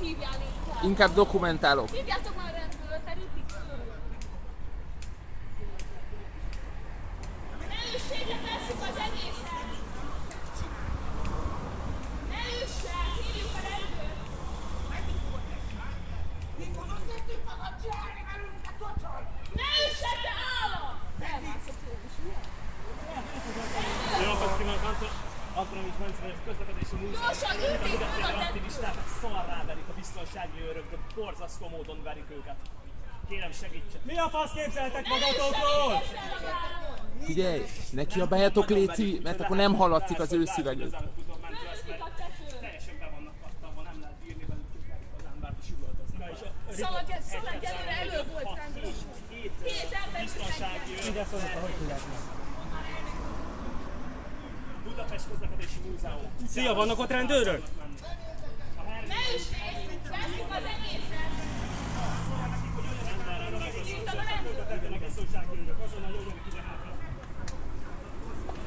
hívjál inkább! Inkább dokumentálok. Hívjátok már rendőrt, mert ütik föl! Üssétek, tesszük az egészet! Üssen, hívjuk a rendőrt! Ne üssen, te állam! Felmászott ő is, ugye? Jó napot kívánok, Közlekedési múzeum. Gyorsan, ütik föl a Mindenféle tetőt! aktivistákat szarrá verik a biztonsági őrök, de borzasztó módon verik őket. Kérem segítsen. Mi a fasz képzeltek magatokról? Figyelj, ne kiabáljatok Léci, mert akkor nem hallatszik az ő tetőn! Teljesen be vannak kattanva, nem lehet bírni velük az embert is üvöltözni. Szalag előre elő volt rendőr. Két Két ember biztonsági őr. Ide szólok, hogy tudják meg. Budapest közlekedési múzeum. Szia, vannak ott rendőrök? Ne üssék! Tesszük az egészet!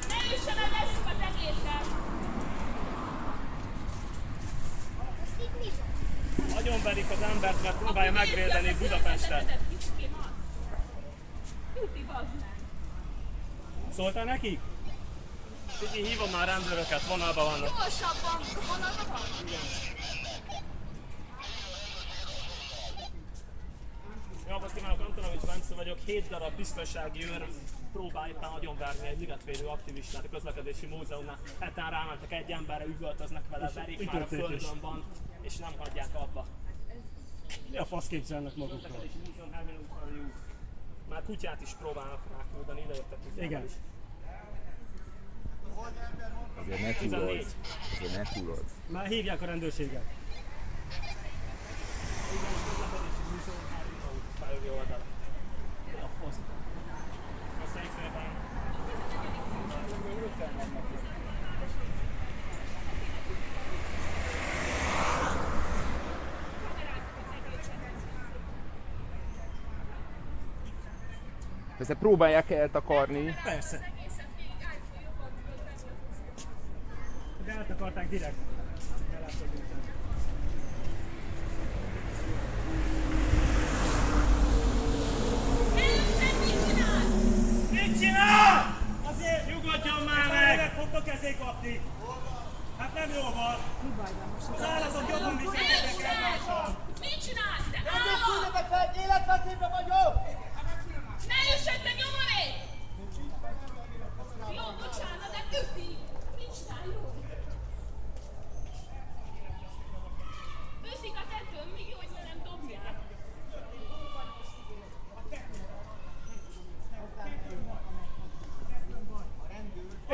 Ne üssen, el, az egészet! Nagyon verik az embert, mert próbálja megvédeni Budapestet. Szóltál nekik? Figyelj, hívom már rendőröket, vonalban vannak. Gyorsabban! Vonalban van? Jó napot kívánok, Antonovics Bence vagyok. Hét darab biztonsági őr próbál éppen agyonverni egy ligetvédő aktivistát a közlekedési múzeumnál. Hetán rámentek egy emberre, üvöltöznek vele, verik már a földön van, és nem hagyják abba. Mi a fasz képzelnek magukról? Már kutyát is próbálnak ráküldeni, ide jöttek kutyával Igen. is. Azért ne túlozz. Azért ne túlozz. Már hívják a rendőrséget. Persze próbálják eltakarni. Persze. Gott, danke dir.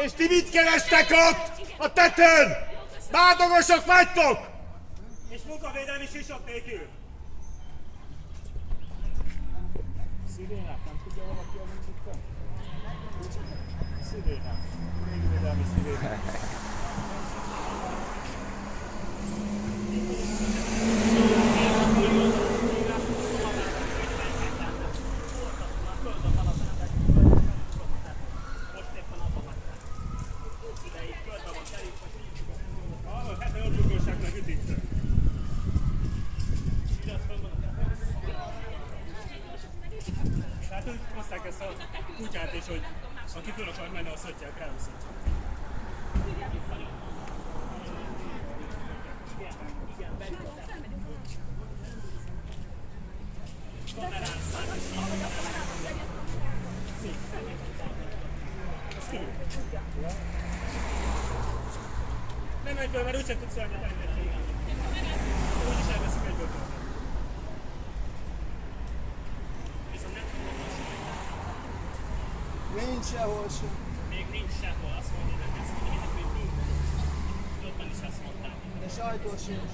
És ti mit kerestek ott? A tetőn! Bádogosok vagytok! És munkavédelmi sisok nélkül. Szirénák, nem tudja valaki a munkát? Szirénák. Végvédelmi szirénák. Hallod, hát a jobbugóság meg ütik. Hát ők hozták ezt a kutyát is, hogy aki föl akar menni, azt hagyják el. Nem egyből, mert úgyse tudsz elmenni. Úgyis elveszik egyből. Viszont nem Nincs sehol sem. Még nincs sehol, azt mondja, hogy ezt mondja, hogy minden. Jobban is azt mondták. De sajtó sincs.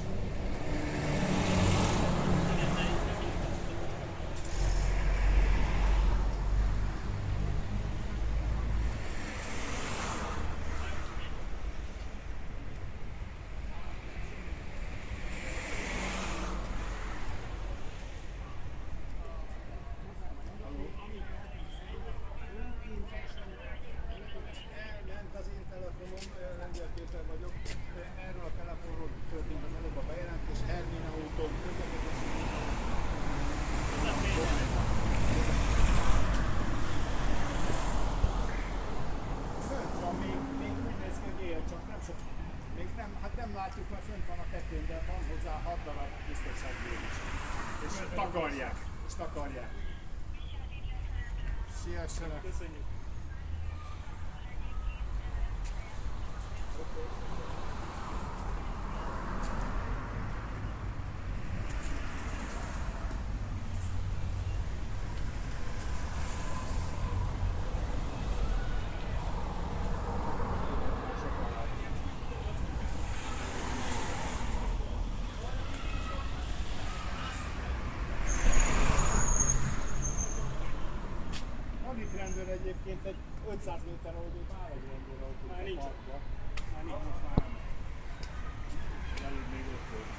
Hát nem látjuk, mert fönt van a tetőn, de van hozzá hat darab biztonsági őr is. És takarják. És takarják. Siessenek. Köszönjük. Van itt rendőr egyébként egy 500 méter egy rendőr autó. Már nincs. Már nincs, most már nem. Előbb még ott volt.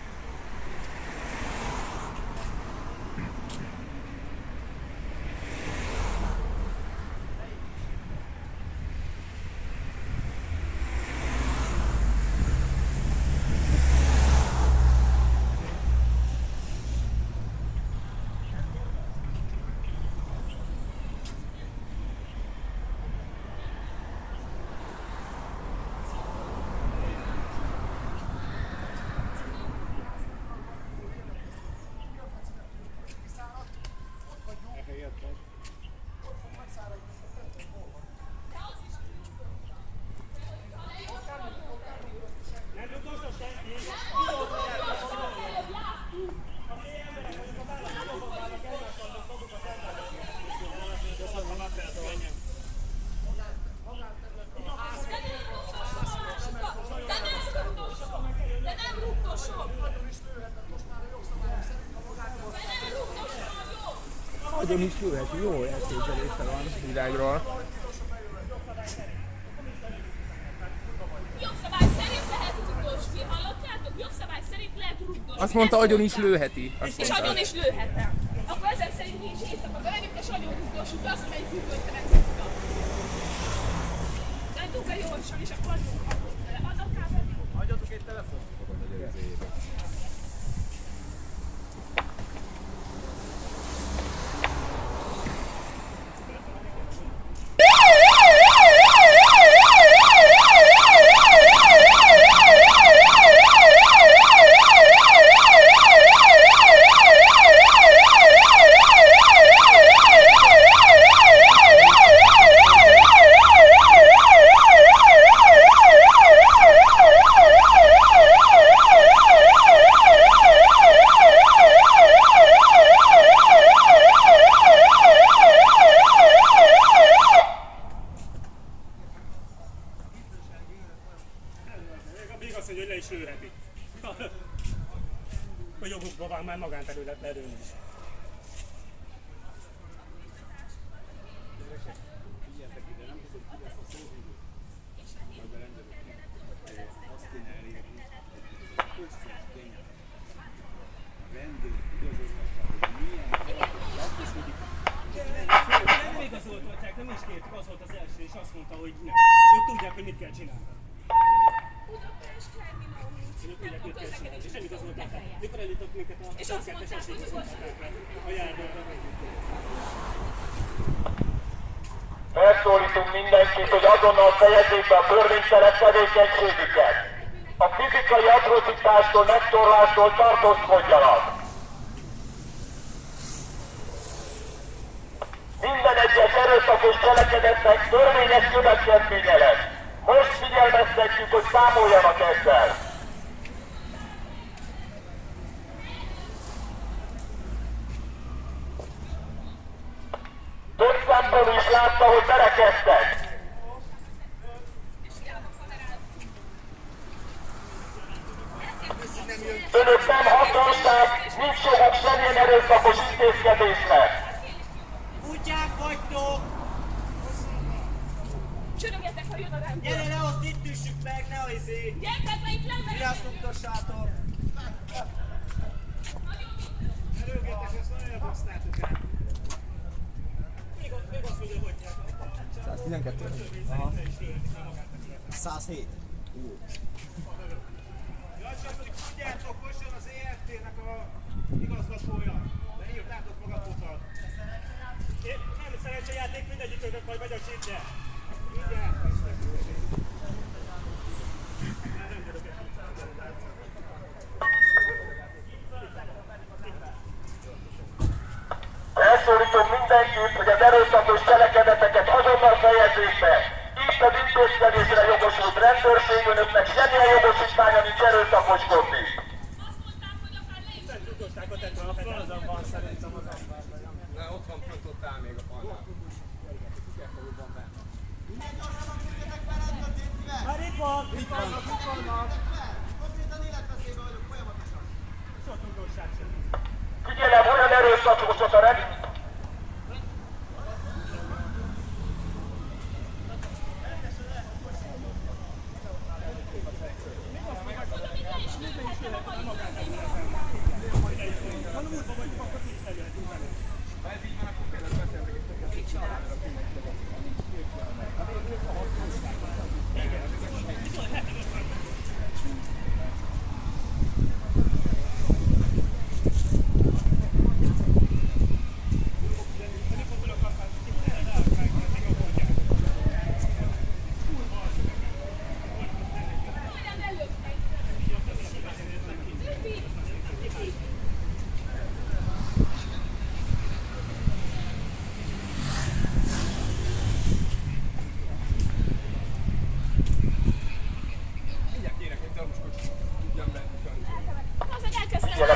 Elhelyeztek. Nem rugdosod senki? De nem rugdosok! De nem rugdosok! De nem rugdosok vagyok! Nagyon is jöhet, jó elképzelése van világról. Jogszabály szerint lehet rugdosni, hallottátok? Jogszabály szerint lehet rugdosni. Azt mondta, agyon is lőheti. Azt És agyon is lőhetem. Akkor ezek szerint is éjszaka bemegyünk, és agyon rugdossuk azt, amelyik hűvőtelen tudta. Menjünk be gyorsan, és akkor adjunk kapott vele. Adok rá. Adjatok egy telefon. Azt mondja, hogy le is lőheti. A jogukban van már magánterület lelőni is. Nem igazoltatják, nem is kértük, az volt az első, és azt mondta, hogy nem. Ők tudják, hogy mit kell csinálni. Budapest terminál Ők tudják, mit kell csinálni. És nem közlekedés. igazoltatták. Mikor eljutott a És azt mondták, a járványra Felszólítunk mindenkit, hogy azonnal fejezzék be a törvénytelen tevékenységüket. A fizikai atrocitástól, megtorlástól tartózkodjanak. Minden egyes erőszakos cselekedetnek törvényes következménye lesz. Most figyelmeztetjük, hogy számoljanak ezzel. Több szemben is látta, hogy berekeztek. Önök nem hatóság, nincs joguk semmilyen erőszakos intézkedésnek. Kutyák vagytok! Csörögetek, ha jön a rendőr. Gyere le, azt itt üssük meg, ne a izé! Gyertek be, itt lemegyek. utassátok! Előgétek, ezt nagyon hoztátok el. Még, azt mondja, hogy 112. 107. Ja, csak hogy tudjátok, most jön az EFT-nek a igazgatója. De írtátok magatokat. Nem szerencsejáték, mindegyikőtök majd megy a csípje. Mindjárt. Már nem tudok ezt. mindenkit, hogy az erőszakos cselekedeteket azonnal fejezzék be. Itt az intézkedésre jogosult rendőrség, önöknek semmilyen jogosítványa nincs erőszakoskodni. Azt mondták, hogy akár le is Tudosságot tett A fronton van szerintem az ember. Na, ott van, fönt ott áll még a falnál. Már itt van! Itt van! Itt vannak! Sok tudosság sem. Figyelem, olyan erőszakosok a rend...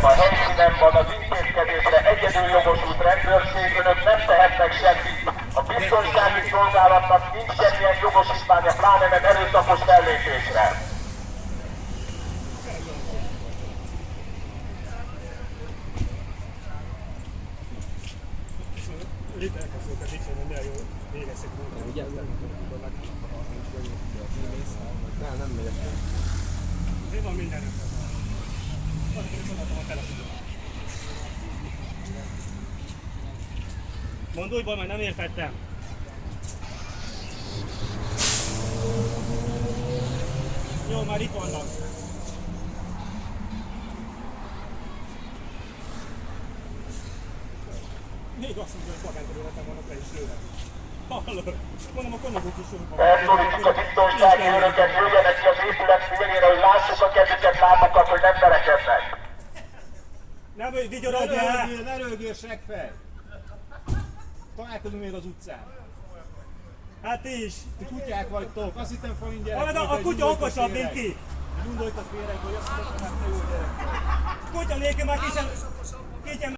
Figyelem, a helyszínen van az intézkedésre egyedül jogosult rendőrség, önök nem tehetnek semmit. A biztonsági szolgálatnak nincs semmilyen jogosítványa, pláne nem erőszakos fellépésre. Nem, nem megyek. Mi van minden Azért is odaadtam a telefonon. Újból, mert nem értettem. Jó, már itt vannak. Még azt mondja, hogy magánterületen vannak le is lőve. Hallod? Mondom, a konyagok is jók vannak. Felszólítjuk a biztonsági őröket, jöjjenek ki az épület szélére, hogy lássuk a kezüket, lábakat, hogy nem verekednek. Nem, hogy vigyorodjál! röhögjél, ne röhögjél, seggfej! Találkozunk még az utcán. Hát ti is! Ti kutyák vagytok, azt hittem falin gyerek a de kutya okosabb, mint ti! Gyújtott a féreg, hogy azt hittem, hogy te jó gyerek. Kutya nélkül már. Kicsen